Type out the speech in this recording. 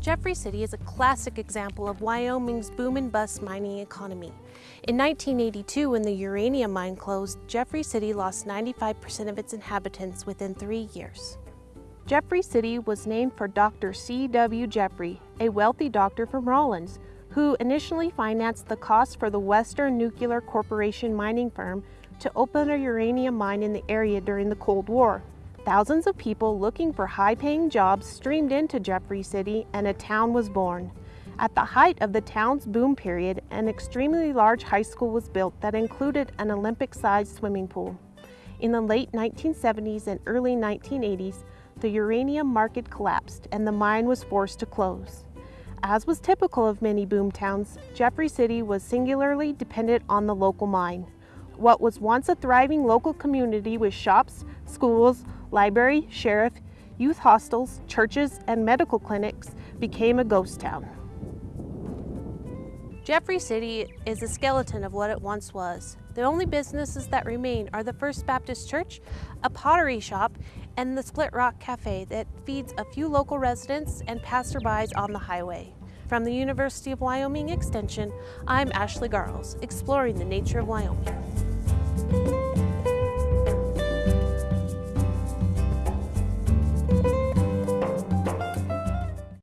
Jeffrey City is a classic example of Wyoming's boom and bust mining economy. In 1982, when the uranium mine closed, Jeffrey City lost 95% of its inhabitants within three years. Jeffrey City was named for Dr. C.W. Jeffrey, a wealthy doctor from Rawlins, who initially financed the cost for the Western Nuclear Corporation mining firm to open a uranium mine in the area during the Cold War. Thousands of people looking for high-paying jobs streamed into Jeffrey City and a town was born. At the height of the town's boom period, an extremely large high school was built that included an Olympic-sized swimming pool. In the late 1970s and early 1980s, the uranium market collapsed and the mine was forced to close. As was typical of many boom towns, Jeffrey City was singularly dependent on the local mine. What was once a thriving local community with shops, schools, library, sheriff, youth hostels, churches, and medical clinics became a ghost town. Jeffrey City is a skeleton of what it once was. The only businesses that remain are the First Baptist Church, a pottery shop, and the Split Rock Cafe that feeds a few local residents and passerbys on the highway. From the University of Wyoming Extension, I'm Ashley Garles, exploring the nature of Wyoming you